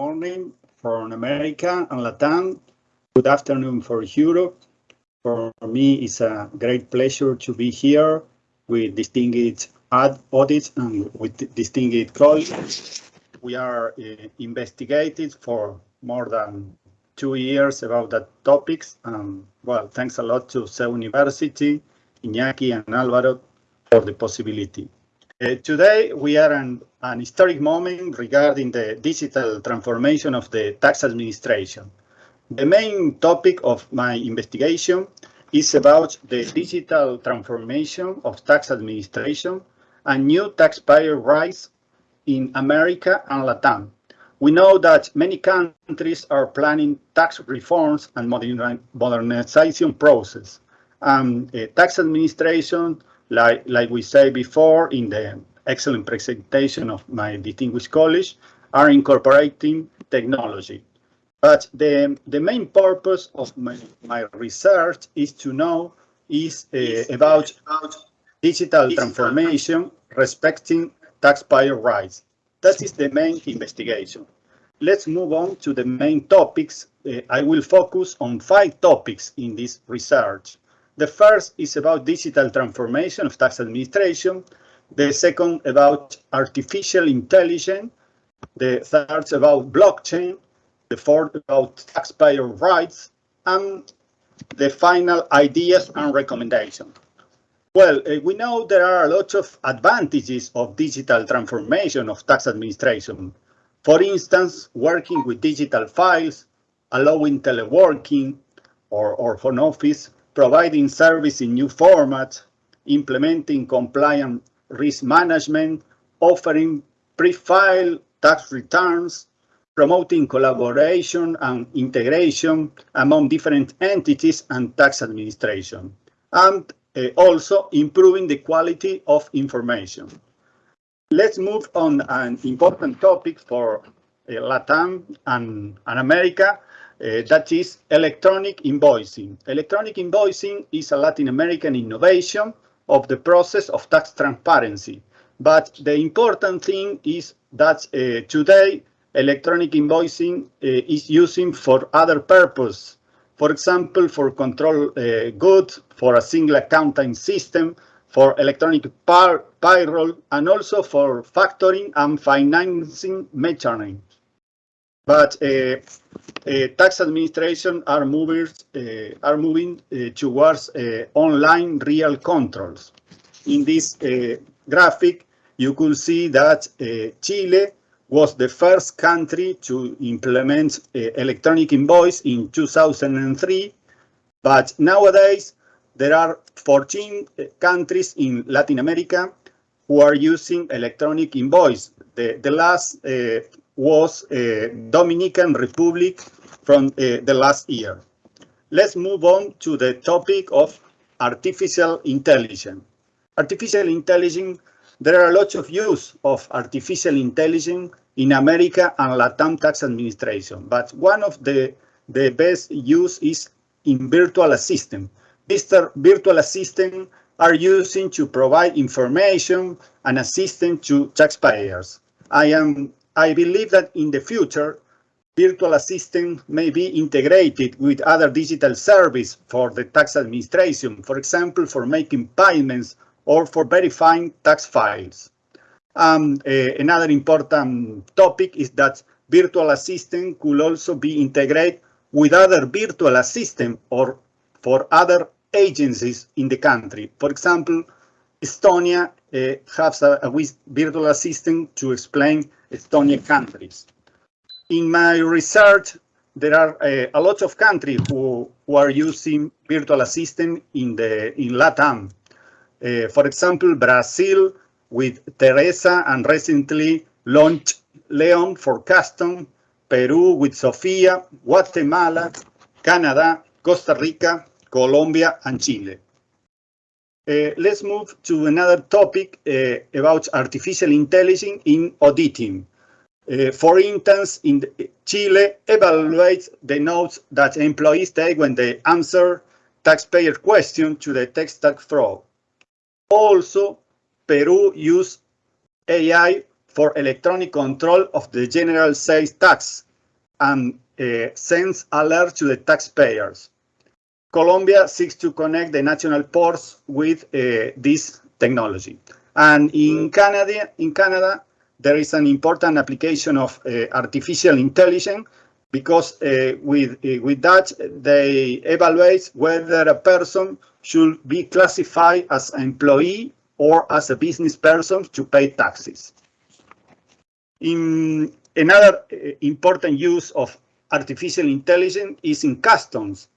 morning from America and Latam. Good afternoon for Europe. For me, it's a great pleasure to be here with distinguished audits and with distinguished colleagues. We are uh, investigated for more than two years about that topics. Um, well, thanks a lot to CEU University, Iñaki and Alvaro for the possibility. Uh, today, we are an, an historic moment regarding the digital transformation of the tax administration. The main topic of my investigation is about the digital transformation of tax administration and new taxpayer rights in America and Latam. We know that many countries are planning tax reforms and modernization process. Um, tax administration, like, like we said before in the excellent presentation of my distinguished college, are incorporating technology. But the, the main purpose of my, my research is to know is uh, about, about digital transformation respecting taxpayer rights. That is the main investigation. Let's move on to the main topics. Uh, I will focus on five topics in this research. The first is about digital transformation of tax administration. The second about artificial intelligence. The third about blockchain the fourth about taxpayer rights, and the final ideas and recommendations. Well, uh, we know there are a lot of advantages of digital transformation of tax administration. For instance, working with digital files, allowing teleworking or, or home office, providing service in new formats, implementing compliant risk management, offering pre-file tax returns, promoting collaboration and integration among different entities and tax administration, and uh, also improving the quality of information. Let's move on an important topic for uh, LATAM and, and America, uh, that is electronic invoicing. Electronic invoicing is a Latin American innovation of the process of tax transparency. But the important thing is that uh, today electronic invoicing uh, is using for other purpose. For example, for control goods, for a single accounting system, for electronic payroll, and also for factoring and financing mechanisms. But uh, uh, tax administration are, movers, uh, are moving towards online real controls. In this graphic, you could see that Chile was the first country to implement uh, electronic invoice in 2003, but nowadays there are 14 uh, countries in Latin America who are using electronic invoice. The, the last uh, was uh, Dominican Republic from uh, the last year. Let's move on to the topic of artificial intelligence. Artificial intelligence, there are lots of use of artificial intelligence in America and Latam tax administration. But one of the, the best use is in virtual assistant. These virtual assistant are using to provide information and assistance to taxpayers. I am I believe that in the future, virtual assistant may be integrated with other digital service for the tax administration, for example, for making payments or for verifying tax files. Um, uh, another important topic is that virtual assistant could also be integrated with other virtual assistant or for other agencies in the country. For example, Estonia uh, has a, a, virtual assistant to explain Estonian countries. In my research, there are uh, a lot of countries who, who are using virtual assistant in the in LATAM. Uh, for example, Brazil, with Teresa and recently launched Leon for custom, Peru with Sofia, Guatemala, Canada, Costa Rica, Colombia, and Chile. Uh, let's move to another topic uh, about artificial intelligence in auditing. Uh, for instance, in Chile, evaluates the notes that employees take when they answer taxpayer question to detect tax fraud. Also, Peru use AI for electronic control of the general sales tax and uh, sends alerts to the taxpayers. Colombia seeks to connect the national ports with uh, this technology. And in Canada, in Canada, there is an important application of uh, artificial intelligence because uh, with, uh, with that, they evaluate whether a person should be classified as an employee or as a business person to pay taxes. In another uh, important use of artificial intelligence is in customs.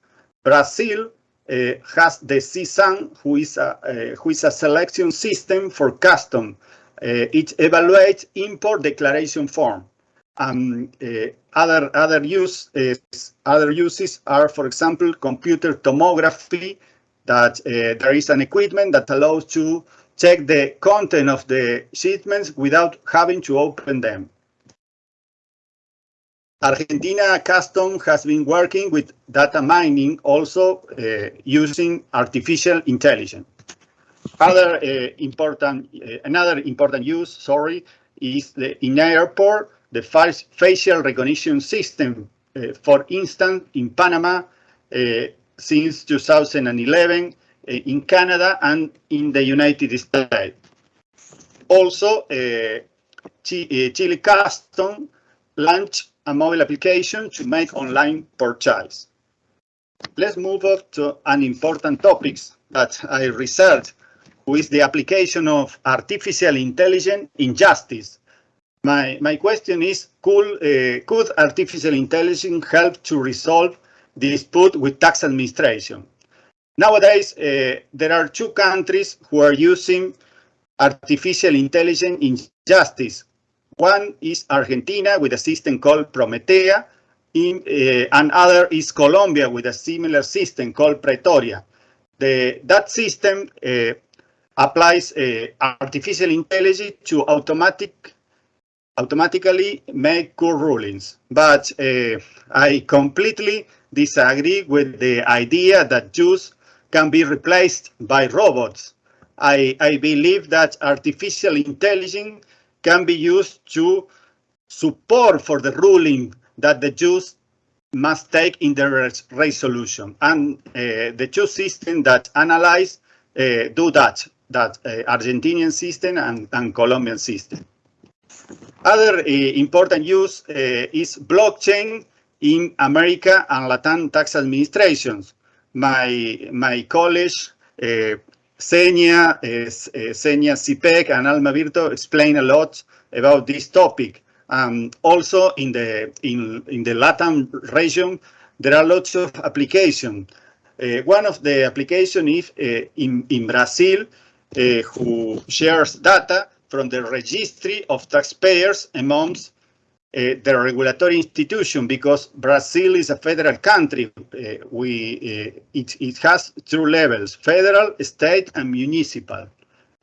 Brazil uh, has the SISAM, who is a uh, who is a selection system for custom. Uh, it evaluates import declaration form. Um, uh, other other use other uses are, for example, computer tomography. That there is an equipment that allows to check the content of the shipments without having to open them. Argentina Custom has been working with data mining also uh, using artificial intelligence. Other uh, important, uh, another important use, sorry, is the in airport, the facial recognition system. Uh, for instance, in Panama, uh, since 2011, uh, in Canada and in the United States. Also, Chile Custom launched a mobile application to make online purchase. Let's move up to an important topic that I researched, which is the application of artificial intelligence in justice. My, my question is, could, uh, could artificial intelligence help to resolve dispute with tax administration? Nowadays, uh, there are two countries who are using artificial intelligence in justice, one is Argentina with a system called Prometea, in, uh, and other is Colombia with a similar system called Pretoria. The, that system uh, applies uh, artificial intelligence to automatic, automatically make court rulings. But I completely disagree with the idea that Jews can be replaced by robots. I, I believe that artificial intelligence can be used to support for the ruling that the Jews must take in the res resolution. And uh, the two systems that analyze uh, do that, that uh, Argentinian system and, and Colombian system. Other uh, important use uh, is blockchain in America and Latin tax administrations. My, my college Senia, Senia CPEC and Alma Virto explain a lot about this topic. Um, also in the in in the Latin region, there are lots of applications. Uh, one of the application is uh, in in Brazil, uh, who shares data from the registry of taxpayers amongst uh, the regulatory institution because Brazil is a federal country. Uh, we uh, it, it has two levels, federal, state, and municipal.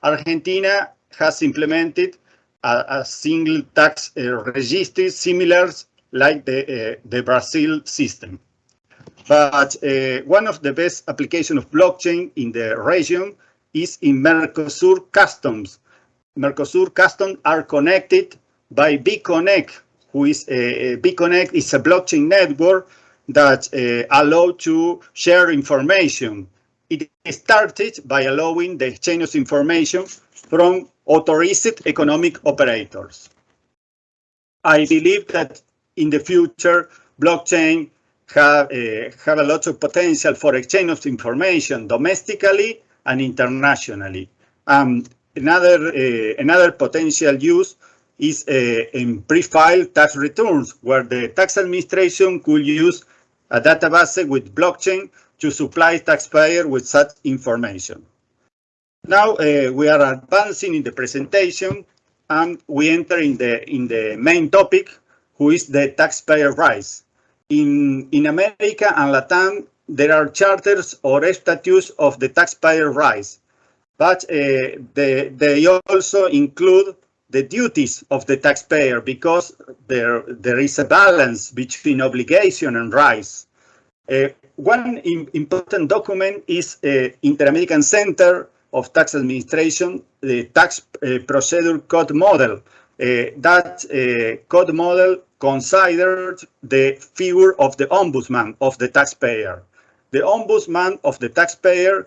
Argentina has implemented a, a single tax register similar like the, the Brazil system. But one of the best application of blockchain in the region is in Mercosur customs. Mercosur customs are connected by BConnect, who is a, BConnect is a blockchain network that uh, allow to share information. It started by allowing the exchange of information from authorized economic operators. I believe that in the future, blockchain have, uh, have a lot of potential for exchange of information domestically and internationally. Um, another, uh, another potential use is uh, in pre-filed tax returns, where the tax administration could use a database with blockchain to supply taxpayer with such information. Now uh, we are advancing in the presentation and we enter in the in the main topic, who is the taxpayer rights. In, in America and Latin, there are charters or statutes of the taxpayer rights, but uh, they, they also include the duties of the taxpayer because there, there is a balance between obligation and rights. Uh, one important document is uh, Inter-American Center of Tax Administration, the Tax uh, Procedure Code Model. that code model considered the figure of the ombudsman of the taxpayer. The ombudsman of the taxpayer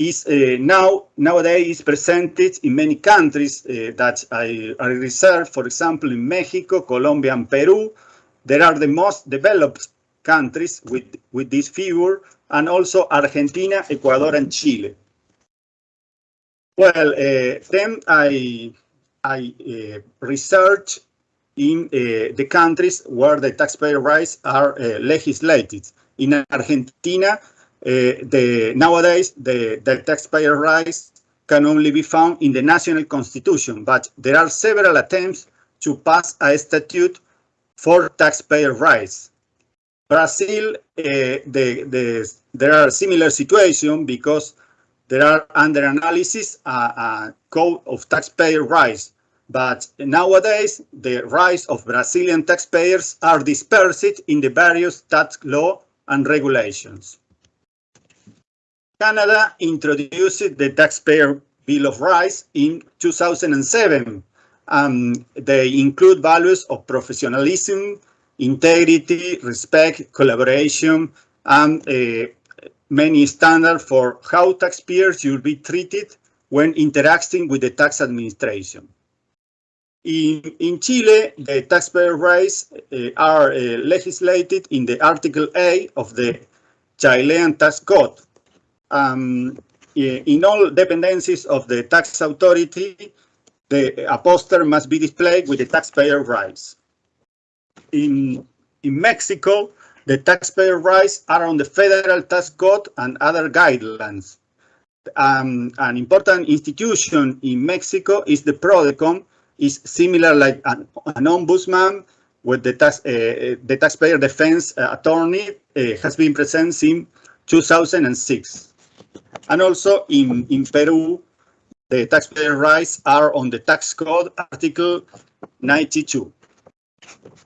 is uh, now nowadays presented in many countries uh, that I, I for example, in Mexico, Colombia, and Peru. There are the most developed countries with, with this figure, and also Argentina, Ecuador, and Chile. Well, uh, then I, I uh, research in uh, the countries where the taxpayer rights are uh, legislated. In Argentina, the, nowadays, the, the taxpayer rights can only be found in the national constitution, but there are several attempts to pass a statute for taxpayer rights. Brazil, uh, the, the, there are similar situations because there are under analysis a, a code of taxpayer rights, but nowadays the rights of Brazilian taxpayers are dispersed in the various tax law and regulations. Canada introduced the Taxpayer Bill of Rights in 2007. Um, they include values of professionalism, integrity, respect, collaboration, and uh, many standards for how taxpayers should be treated when interacting with the tax administration. In, in Chile, the taxpayer rights uh, are uh, legislated in the Article A of the Chilean Tax Code, um, in all dependencies of the tax authority, the a poster must be displayed with the taxpayer rights. In, in Mexico, the taxpayer rights are on the federal tax code and other guidelines. Um, an important institution in Mexico is the PRODECON, is similar like an, an ombudsman with the, tax, uh, the taxpayer defense attorney uh, has been present since 2006. And also in, in Peru, the taxpayer rights are on the tax code article 92.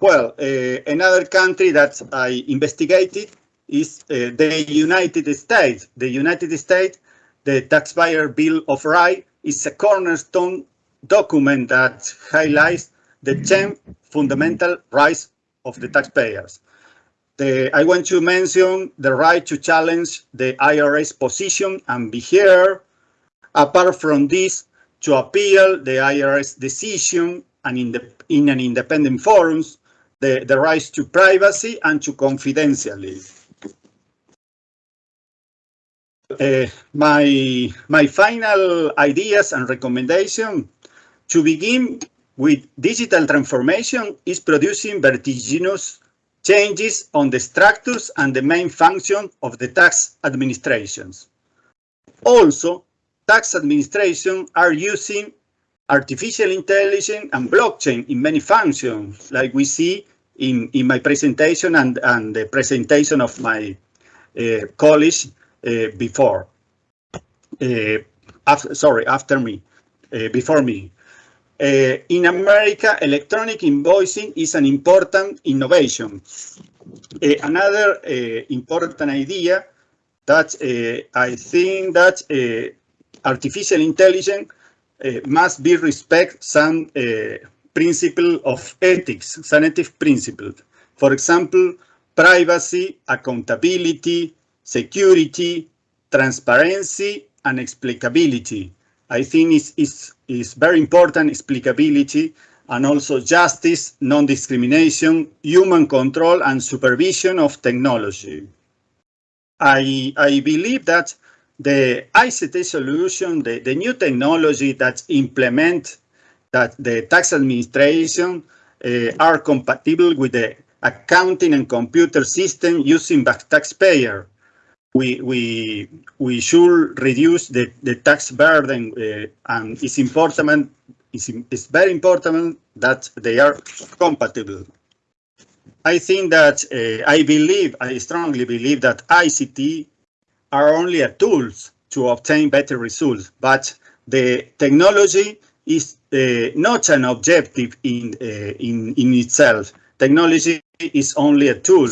Well, uh, another country that I investigated is uh, the United States. The United States, the Taxpayer Bill of Rights is a cornerstone document that highlights the 10 fundamental rights of the taxpayers. The, I want to mention the right to challenge the IRS position and be heard. Apart from this, to appeal the IRS decision and in, the, in an independent forums, the, the rights to privacy and to confidentiality. Uh, my, my final ideas and recommendation to begin with digital transformation is producing vertiginous changes on the structures and the main function of the tax administrations. Also, tax administration are using artificial intelligence and blockchain in many functions, like we see in, in my presentation and, and the presentation of my uh, college uh, before. Uh, after, sorry, after me, uh, before me. Uh, in America, electronic invoicing is an important innovation. Uh, another uh, important idea that I think that artificial intelligence must be respect some principle of ethics, some ethics principles. For example, privacy, accountability, security, transparency, and explicability. I think it's, it's is very important, explicability, and also justice, non-discrimination, human control, and supervision of technology. I, I believe that the ICT solution, the, the new technology that implement that the tax administration uh, are compatible with the accounting and computer system using by taxpayer we we we should reduce the the tax burden, uh, and it's important. It's, it's very important that they are compatible. I think that uh, I believe, I strongly believe that ICT are only a tools to obtain better results, but the technology is uh, not an objective in, uh, in, in itself. Technology is only a tool.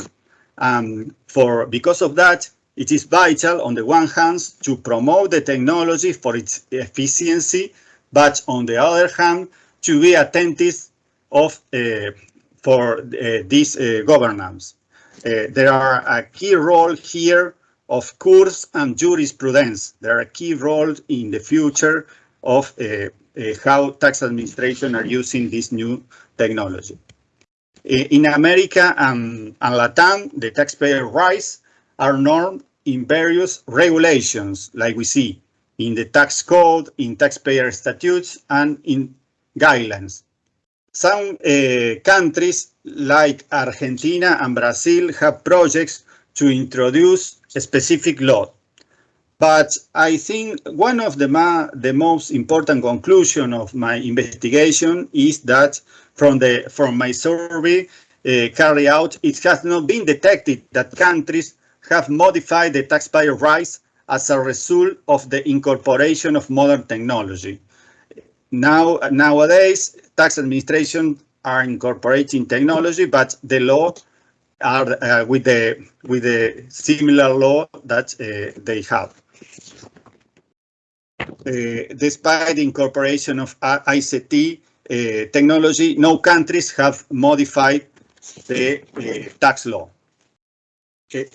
Um, for Because of that, it is vital, on the one hand, to promote the technology for its efficiency, but on the other hand, to be attentive of uh, for uh, this uh, governance. there are a key role here of courts and jurisprudence. There are a key role in the future of uh, uh, how tax administration are using this new technology. In America and, and Latam, the taxpayer rights are normed in various regulations, like we see in the tax code, in taxpayer statutes, and in guidelines. Some uh, countries like Argentina and Brazil have projects to introduce a specific law. But I think one of the, the most important conclusion of my investigation is that from the from my survey uh, carried out, it has not been detected that countries have modified the taxpayer rights as a result of the incorporation of modern technology. Now, nowadays, tax administration are incorporating technology, but the law are uh, with the with the similar law that uh, they have. Uh, despite the incorporation of ICT uh, technology, no countries have modified the uh, tax law. Okay.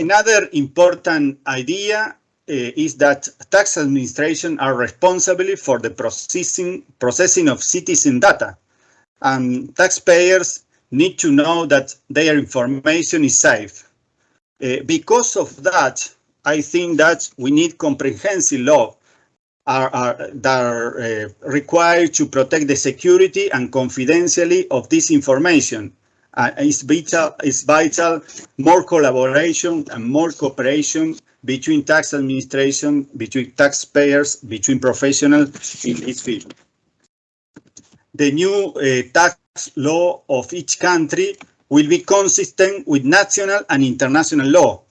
Another important idea is that tax administration are responsible for the processing processing of citizen data and taxpayers need to know that their information is safe. Uh, because of that, I think that we need comprehensive law are, are, that are uh, required to protect the security and confidentiality of this information. Uh, it's vital, it's vital more collaboration and more cooperation between tax administration, between taxpayers, between professionals in this field. The new uh, tax law of each country will be consistent with national and international law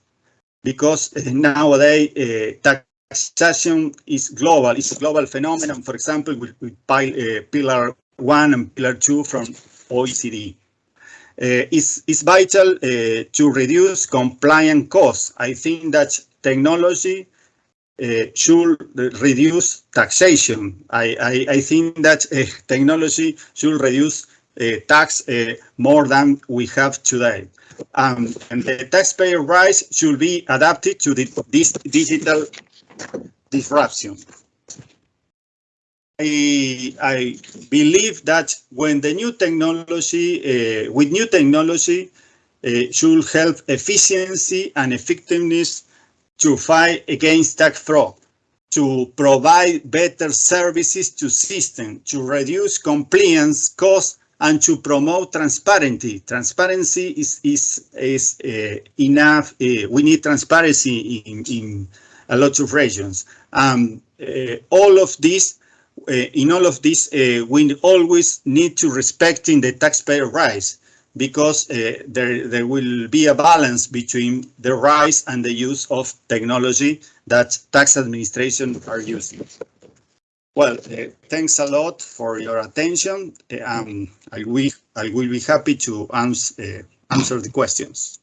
because uh, nowadays uh, taxation is global. It's a global phenomenon, for example, with, with uh, Pillar 1 and Pillar 2 from OECD. Uh, it's, it's vital uh, to reduce compliance costs. I think that technology uh, should reduce taxation. I, I, I think that uh, technology should reduce uh, tax uh, more than we have today. Um, and the taxpayer rights should be adapted to the, this digital disruption. I, I, believe that when the new technology, uh, with new technology, uh, should help efficiency and effectiveness to fight against tax fraud, to provide better services to system, to reduce compliance costs and to promote transparency. Transparency is is is uh, enough. Uh, we need transparency in in a lot of regions. Um, uh, all of this, in all of this, uh, we always need to respecting the taxpayer rights because uh, there there will be a balance between the rights and the use of technology that tax administration are using. Well, uh, thanks a lot for your attention. Uh, um, I will I will be happy to answer uh, answer the questions.